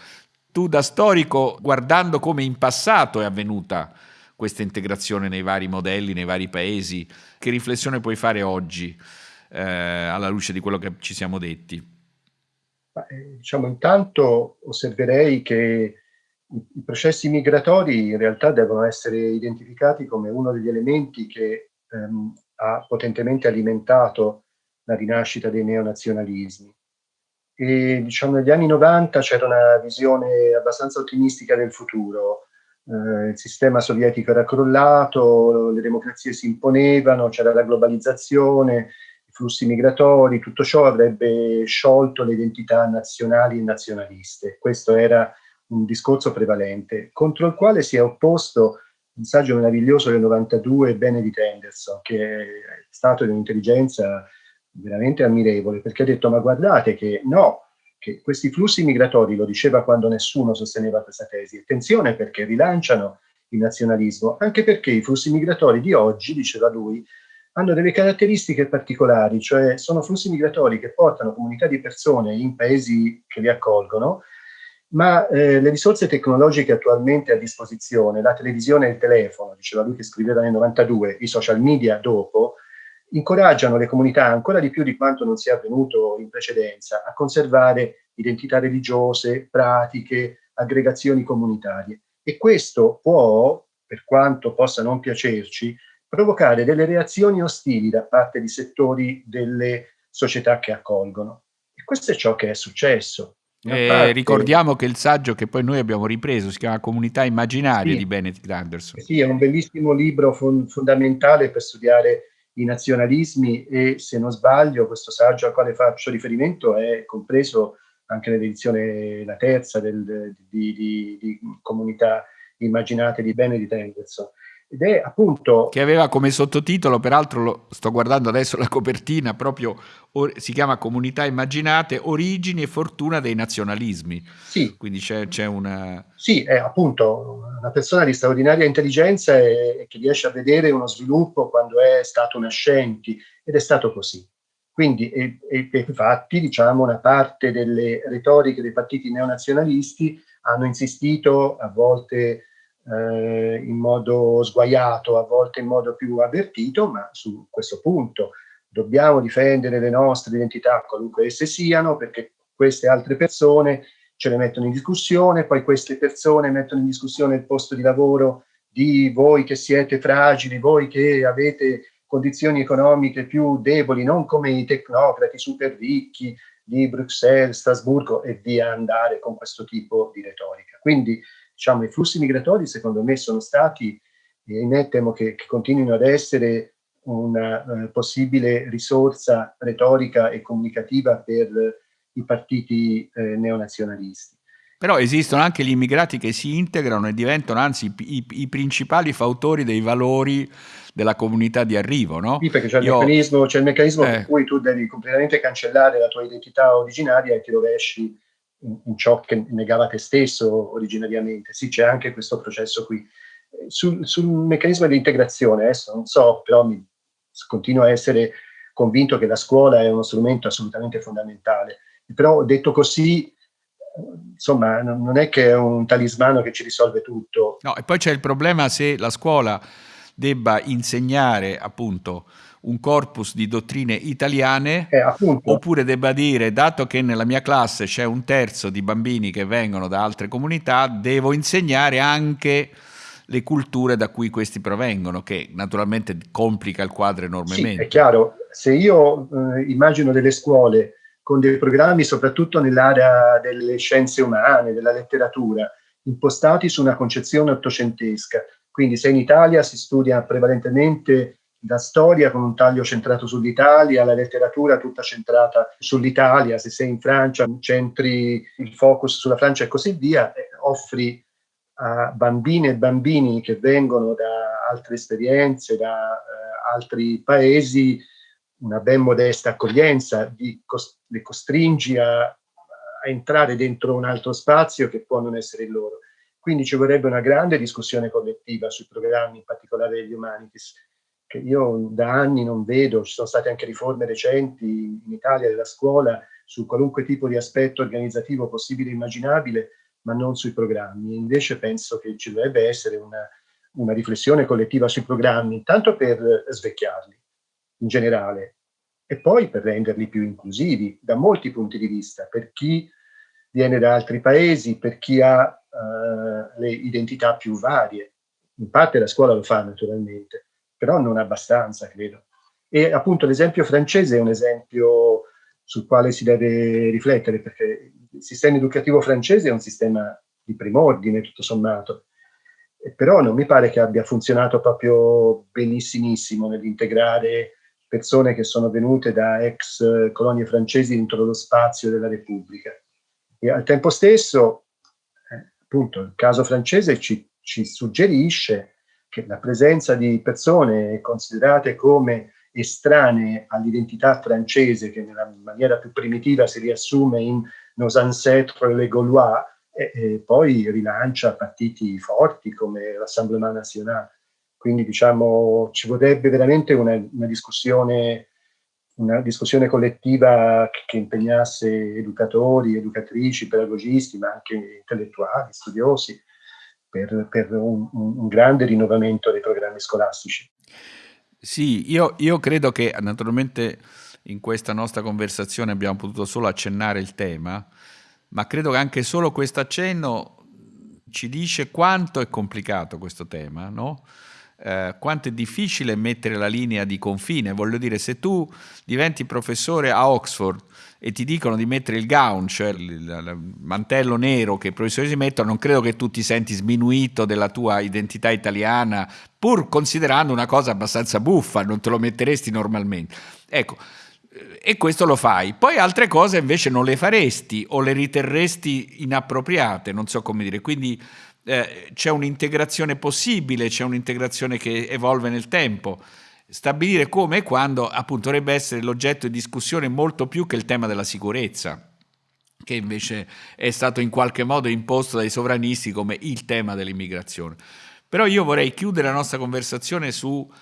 Speaker 2: Tu da storico, guardando come in passato è avvenuta questa integrazione nei vari modelli, nei vari paesi, che riflessione puoi fare oggi? eh, alla luce di quello che ci siamo detti?
Speaker 1: Eh, diciamo, intanto osserverei che i, processi migratori in realtà devono essere identificati come uno degli elementi che ehm, ha potentemente alimentato la rinascita dei neonazionalismi. E diciamo negli anni 90 c'era una visione abbastanza ottimistica del futuro. Eh, il sistema sovietico era crollato, le democrazie si imponevano, c'era la globalizzazione, flussi migratori, tutto ciò avrebbe sciolto le identità nazionali e nazionaliste. Questo era un discorso prevalente, contro il quale si è opposto un saggio meraviglioso del 92 Benedict Anderson, che è stato di un'intelligenza veramente ammirevole, perché ha detto ma guardate che no, che questi flussi migratori, lo diceva quando nessuno sosteneva questa tesi, attenzione perché rilanciano il nazionalismo, anche perché i flussi migratori di oggi, diceva lui, hanno delle caratteristiche particolari, cioè sono flussi migratori che portano comunità di persone in paesi che li accolgono, ma eh, le risorse tecnologiche attualmente a disposizione, la televisione e il telefono, diceva lui che scriveva nel 92, i social media dopo, incoraggiano le comunità ancora di più di quanto non sia avvenuto in precedenza a conservare identità religiose, pratiche, aggregazioni comunitarie. E questo può, per quanto possa non piacerci, provocare delle reazioni ostili da parte di settori delle società che accolgono. E questo è ciò che è successo.
Speaker 2: Eh, parte... Ricordiamo che il saggio che poi noi abbiamo ripreso si chiama Comunità immaginarie sì, di Benedict Anderson.
Speaker 1: Sì, è un bellissimo libro fon fondamentale per studiare i nazionalismi e se non sbaglio questo saggio al quale faccio riferimento è compreso anche nell'edizione, la terza del, di, di, di, Comunità immaginate di Benedict Anderson.
Speaker 2: Ed è appunto... Che aveva come sottotitolo, peraltro lo sto guardando adesso la copertina, proprio si chiama Comunità Immaginate, Origini e Fortuna dei Nazionalismi.
Speaker 1: Sì.
Speaker 2: Quindi c'è una...
Speaker 1: Sì, è appunto una persona di straordinaria intelligenza e, e che riesce a vedere uno sviluppo quando è stato nascenti, ed è stato così. Quindi, e, e infatti, diciamo, una parte delle retoriche dei partiti neonazionalisti hanno insistito a volte eh, in modo sguaiato, a volte in modo più avvertito, ma su questo punto, dobbiamo difendere le nostre identità, qualunque esse siano, perché queste altre persone ce le mettono in discussione, poi queste persone mettono in discussione il posto di lavoro di voi che siete fragili, voi che avete condizioni economiche più deboli, non come i tecnocrati super ricchi di Bruxelles, Strasburgo e via andare con questo tipo di retorica. Quindi diciamo, i flussi migratori secondo me sono stati, e me temo che, che continuino ad essere una uh, possibile risorsa retorica e comunicativa per i partiti eh, neonazionalisti.
Speaker 2: Però esistono anche gli immigrati che si integrano e diventano anzi i, i principali fautori dei valori della comunità di arrivo, no?
Speaker 1: Sì, perché c'è il Io... meccanismo, il meccanismo eh. per cui tu devi completamente cancellare la tua identità originaria e ti rovesci in, in ciò che negava te stesso originariamente. Sì, c'è anche questo processo qui. Sul, sul meccanismo di integrazione, adesso non so, però mi, continuo a essere convinto che la scuola è uno strumento assolutamente fondamentale. Però detto così, insomma, non è che è un talismano che ci risolve tutto.
Speaker 2: No, e poi c'è il problema se la scuola debba insegnare appunto un corpus di dottrine italiane eh, oppure debba dire dato che nella mia classe c'è un terzo di bambini che vengono da altre comunità devo insegnare anche le culture da cui questi provengono che naturalmente complica il quadro enormemente.
Speaker 1: Sì, è chiaro, se io eh, immagino delle scuole con dei programmi soprattutto nell'area delle scienze umane, della letteratura, impostati su una concezione ottocentesca. Quindi se in Italia si studia prevalentemente la storia con un taglio centrato sull'Italia, la letteratura tutta centrata sull'Italia, se sei in Francia centri il focus sulla Francia e così via, offri a bambine e bambini che vengono da altre esperienze, da eh, altri paesi, una ben modesta accoglienza, li costringi a, a, entrare dentro un altro spazio che può non essere il loro. Quindi ci vorrebbe una grande discussione collettiva sui programmi, in particolare degli humanities, che io da anni non vedo, ci sono state anche riforme recenti in Italia della scuola su qualunque tipo di aspetto organizzativo possibile e immaginabile, ma non sui programmi. Invece penso che ci dovrebbe essere una, una riflessione collettiva sui programmi, intanto per svecchiarli, in generale, e poi per renderli più inclusivi da molti punti di vista, per chi viene da altri paesi, per chi ha uh, le identità più varie. In parte la scuola lo fa naturalmente, però non abbastanza, credo. E appunto l'esempio francese è un esempio sul quale si deve riflettere, perché il sistema educativo francese è un sistema di prim'ordine, tutto sommato, però non mi pare che abbia funzionato proprio benissimissimo nell'integrare persone che sono venute da ex colonie francesi dentro lo spazio della Repubblica. E al tempo stesso, eh, appunto, il caso francese ci, ci suggerisce che la presenza di persone considerate come estranee all'identità francese, che nella maniera più primitiva si riassume in nos ancêtres les Gaulois, e, e poi rilancia partiti forti come l'Assemblement National. Quindi diciamo ci vorrebbe veramente una, una, discussione, una discussione collettiva che, che, impegnasse educatori, educatrici, pedagogisti, ma anche intellettuali, studiosi, per, per un, un, grande rinnovamento dei programmi scolastici.
Speaker 2: Sì, io, io credo che naturalmente in questa nostra conversazione abbiamo potuto solo accennare il tema, ma credo che anche solo questo accenno ci dice quanto è complicato questo tema, no? Eh, quanto è difficile mettere la linea di confine. Voglio dire, se tu diventi professore a Oxford e ti dicono di mettere il gown, cioè il, mantello nero che i professori si mettono, non credo che tu ti senti sminuito della tua identità italiana, pur considerando una cosa abbastanza buffa, non te lo metteresti normalmente. Ecco, e questo lo fai. Poi altre cose invece non le faresti o le riterresti inappropriate, non so come dire. Quindi eh, c'è un'integrazione possibile, c'è un'integrazione che evolve nel tempo. Stabilire come e quando appunto dovrebbe essere l'oggetto di discussione molto più che il tema della sicurezza, che invece è stato in qualche modo imposto dai sovranisti come il tema dell'immigrazione. Però io vorrei chiudere la nostra conversazione su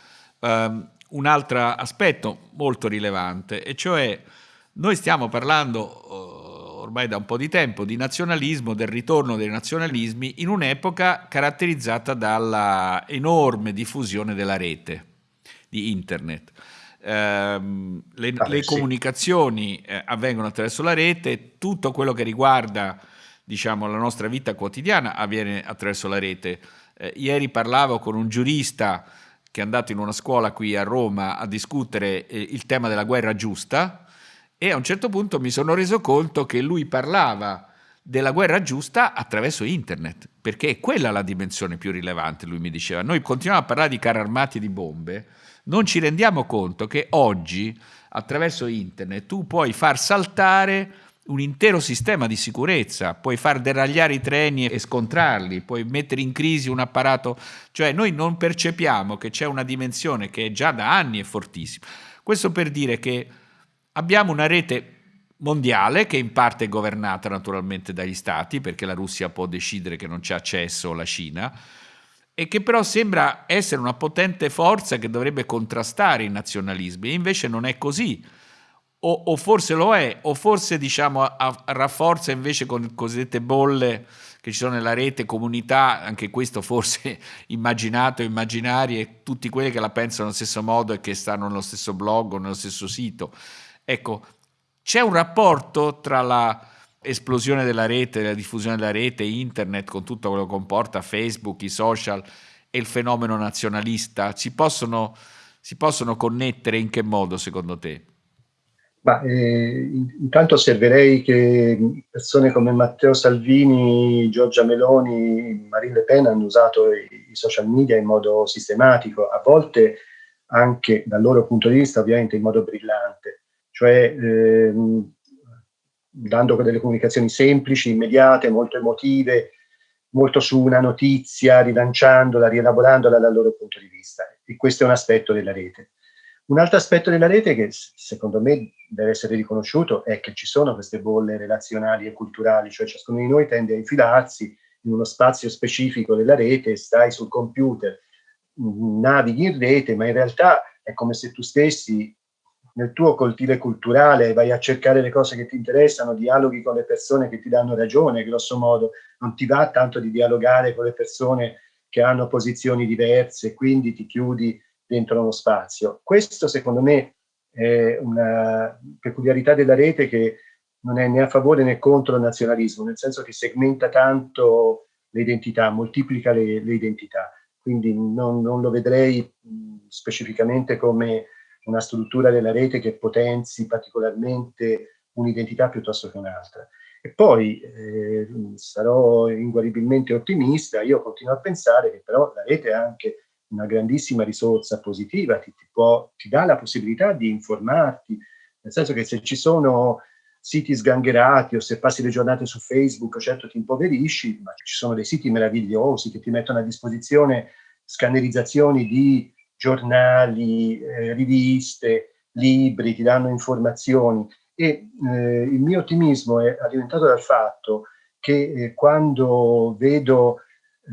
Speaker 2: um, un altro aspetto molto rilevante, e cioè noi stiamo parlando ormai da un po' di tempo di nazionalismo, del ritorno dei nazionalismi in un'epoca caratterizzata dalla enorme diffusione della rete, di internet. ehm, le, ah, le sì. comunicazioni eh, avvengono attraverso la rete, tutto quello che riguarda diciamo, la nostra vita quotidiana avviene attraverso la rete. Eh, ieri parlavo con un giurista che è andato in una scuola qui a Roma a discutere eh, il tema della guerra giusta e a un certo punto mi sono reso conto che lui parlava della guerra giusta attraverso internet, perché è quella la dimensione più rilevante, lui mi diceva. Noi continuiamo a parlare di carri armati e di bombe, non ci rendiamo conto che oggi attraverso internet tu puoi far saltare un intero sistema di sicurezza, puoi far deragliare i treni e scontrarli, puoi mettere in crisi un apparato, cioè noi non percepiamo che c'è una dimensione che già da anni è fortissima. Questo per dire che abbiamo una rete mondiale che in parte è governata naturalmente dagli stati, perché la Russia può decidere che non c'è accesso alla Cina, e che però sembra essere una potente forza che dovrebbe contrastare i nazionalismi, e invece non è così o, o, forse lo è, o forse diciamo a, a, rafforza invece con cosiddette bolle che ci sono nella rete, comunità, anche questo forse immaginato, immaginarie, tutti quelli che la pensano allo stesso modo e che stanno nello stesso blog o nello stesso sito. Ecco, c'è un rapporto tra la esplosione della rete, la diffusione della rete, internet, con tutto quello che comporta, Facebook, i social e il fenomeno nazionalista, si possono, si possono connettere in che modo secondo te?
Speaker 1: Ma, eh, intanto osserverei che persone come Matteo Salvini, Giorgia Meloni, Marine Le Pen hanno usato i, i, social media in modo sistematico, a volte anche dal loro punto di vista ovviamente in modo brillante, cioè ehm, dando delle comunicazioni semplici, immediate, molto emotive, molto su una notizia, rilanciandola, rielaborandola dal loro punto di vista. E questo è un aspetto della rete. Un altro aspetto della rete che secondo me deve essere riconosciuto è che ci sono queste bolle relazionali e culturali, cioè ciascuno di noi tende a infilarsi in uno spazio specifico della rete, stai sul computer, navighi in rete, ma in realtà è come se tu stessi nel tuo coltile culturale vai a cercare le cose che ti interessano, dialoghi con le persone che ti danno ragione, grosso modo, non ti va tanto di dialogare con le persone che hanno posizioni diverse, quindi ti chiudi dentro uno spazio. Questo secondo me è una peculiarità della rete che non è né a favore né contro il nazionalismo, nel senso che segmenta tanto le identità, moltiplica le, le identità. Quindi non, non, lo vedrei specificamente come una struttura della rete che potenzi particolarmente un'identità piuttosto che un'altra. E poi eh, sarò inguaribilmente ottimista, io continuo a pensare che però la rete è anche una grandissima risorsa positiva, ti, ti, può, ti dà la possibilità di informarti, nel senso che se ci sono siti sgangherati o se passi le giornate su Facebook, certo ti impoverisci, ma ci sono dei siti meravigliosi che ti mettono a disposizione scannerizzazioni di giornali, eh, riviste, libri, ti danno informazioni. E eh, il mio ottimismo è alimentato dal fatto che eh, quando vedo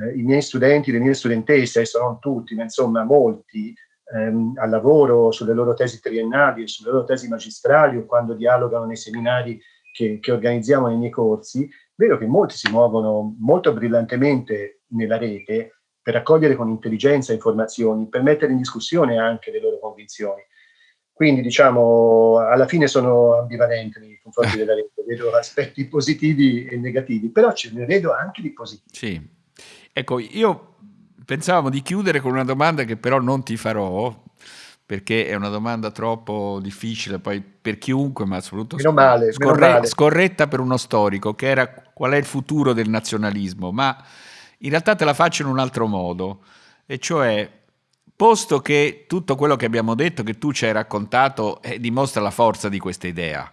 Speaker 1: eh, i miei studenti, le mie studentesse, adesso non tutti, ma insomma molti, ehm, al lavoro sulle loro tesi triennali e sulle loro tesi magistrali o quando dialogano nei seminari che, che organizziamo nei miei corsi, vedo che molti si muovono molto brillantemente nella rete per raccogliere con intelligenza informazioni, per mettere in discussione anche le loro convinzioni. Quindi diciamo, alla fine sono ambivalente nei confronti della rete, vedo aspetti positivi e negativi, però ce ne vedo anche di positivi.
Speaker 2: Sì, Ecco, io pensavamo di chiudere con una domanda che però non ti farò, perché è una domanda troppo difficile poi per chiunque, ma soprattutto
Speaker 1: meno male,
Speaker 2: scorre
Speaker 1: male.
Speaker 2: scorretta per uno storico, che era qual è il futuro del nazionalismo, ma in realtà te la faccio in un altro modo, e cioè, posto che tutto quello che abbiamo detto, che tu ci hai raccontato, eh, dimostra la forza di questa idea,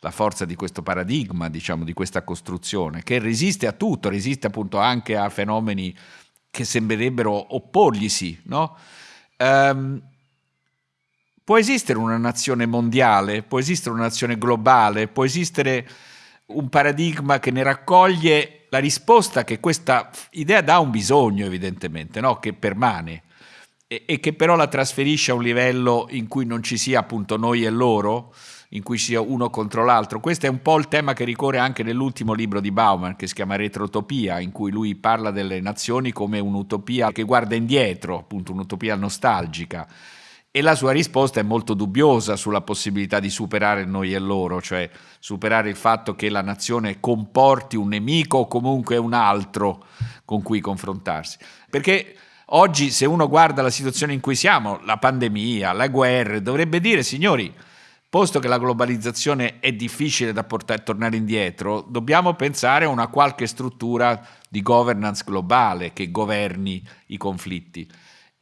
Speaker 2: la forza di questo paradigma, diciamo, di questa costruzione, che resiste a tutto, resiste appunto anche a fenomeni che sembrerebbero opporglisi, no? Um, può esistere una nazione mondiale, può esistere una nazione globale, può esistere un paradigma che ne raccoglie la risposta che questa idea dà un bisogno evidentemente, no? che permane e, e che però la trasferisce a un livello in cui non ci sia appunto noi e loro, in cui sia uno contro l'altro. Questo è un po' il tema che ricorre anche nell'ultimo libro di Bauman, che si chiama Retrotopia, in cui lui parla delle nazioni come un'utopia che guarda indietro, appunto un'utopia nostalgica. E la sua risposta è molto dubbiosa sulla possibilità di superare noi e loro, cioè superare il fatto che la nazione comporti un nemico o comunque un altro con cui confrontarsi. Perché oggi se uno guarda la situazione in cui siamo, la pandemia, la guerra, dovrebbe dire signori, posto che la globalizzazione è difficile da portare, tornare indietro, dobbiamo pensare a una qualche struttura di governance globale che governi i conflitti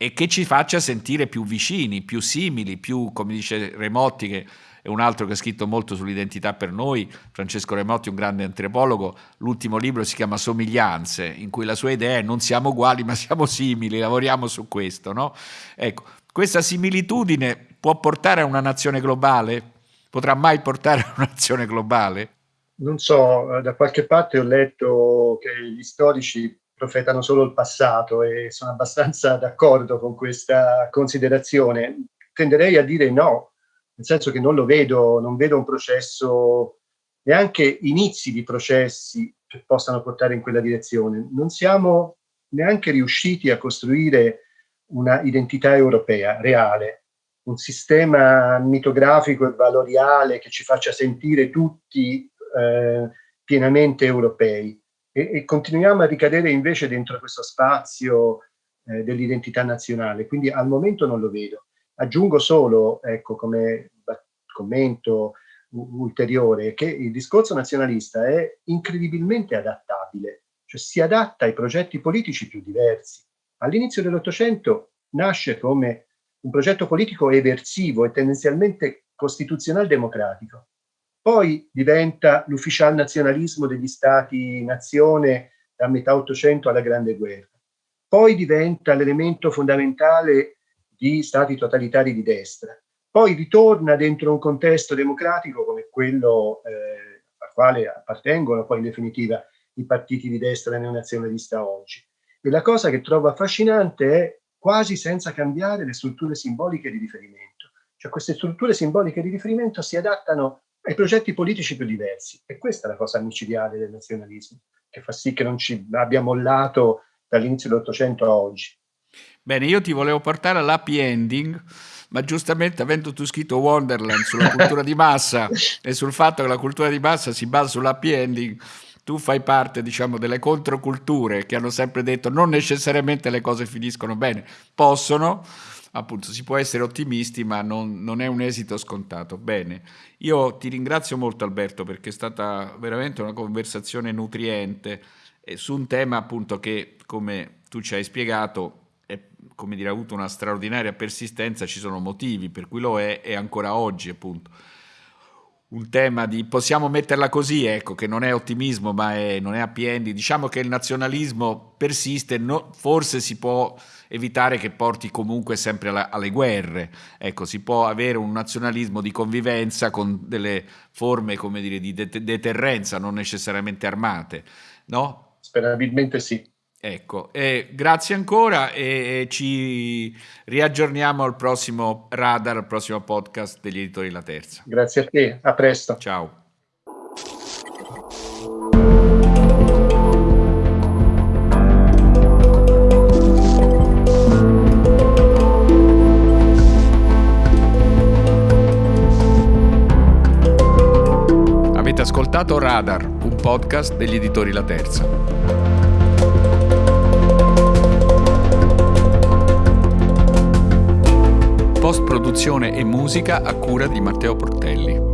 Speaker 2: e che ci faccia sentire più vicini, più simili, più, come dice Remotti, che è un altro che ha scritto molto sull'identità per noi, Francesco Remotti, un grande antropologo, l'ultimo libro si chiama Somiglianze, in cui la sua idea è non siamo uguali ma siamo simili, lavoriamo su questo. No? Ecco, questa similitudine può portare a una nazione globale? Potrà mai portare a una nazione globale?
Speaker 1: Non so, da qualche parte ho letto che gli storici profetano solo il passato e sono abbastanza d'accordo con questa considerazione. Tenderei a dire no, nel senso che non lo vedo, non vedo un processo, neanche inizi di processi che possano portare in quella direzione. Non siamo neanche riusciti a costruire una identità europea reale, un sistema mitografico e valoriale che ci faccia sentire tutti eh, pienamente europei e, e, continuiamo a ricadere invece dentro questo spazio eh, dell'identità nazionale, quindi al momento non lo vedo. Aggiungo solo, ecco, come commento ulteriore, che il discorso nazionalista è incredibilmente adattabile, cioè si adatta ai progetti politici più diversi. All'inizio dell'Ottocento nasce come un progetto politico eversivo e tendenzialmente costituzional democratico poi diventa l'ufficial nazionalismo degli stati-nazione da metà Ottocento alla Grande Guerra. Poi diventa l'elemento fondamentale di stati totalitari di destra. Poi ritorna dentro un contesto democratico come quello eh, al quale appartengono poi in definitiva i partiti di destra neonazionalista oggi. E la cosa che trovo affascinante è quasi senza cambiare le strutture simboliche di riferimento. Cioè queste strutture simboliche di riferimento si adattano ai progetti politici più diversi. E questa è la cosa micidiale del nazionalismo, che fa sì che non ci abbia mollato dall'inizio dell'Ottocento a oggi.
Speaker 2: Bene, io ti volevo portare all'happy ending, ma giustamente avendo tu scritto Wonderland sulla cultura di massa e sul fatto che la cultura di massa si basa sull'happy ending, tu fai parte, diciamo, delle controculture che hanno sempre detto non necessariamente le cose finiscono bene, possono, appunto si può essere ottimisti, ma non, non, è un esito scontato. Bene, io ti ringrazio molto Alberto perché è stata veramente una conversazione nutriente eh, su un tema appunto che, come tu ci hai spiegato, è, come dire, ha avuto una straordinaria persistenza, ci sono motivi per cui lo è e ancora oggi appunto. Un tema di, possiamo metterla così, ecco, che non è ottimismo ma è, non è happy ending, diciamo che il nazionalismo persiste, no, forse si può evitare che porti comunque sempre alla, alle guerre, ecco, si può avere un nazionalismo di convivenza con delle forme, come dire, di deterrenza, non necessariamente armate, no?
Speaker 1: Sperabilmente sì.
Speaker 2: Ecco, eh, grazie ancora e ci riaggiorniamo al prossimo radar, al prossimo podcast degli editori La Terza.
Speaker 1: Grazie a te, a presto.
Speaker 2: Ciao. Ascoltato Radar, un podcast degli editori La Terza. post-produzione e musica a cura di Matteo Portelli.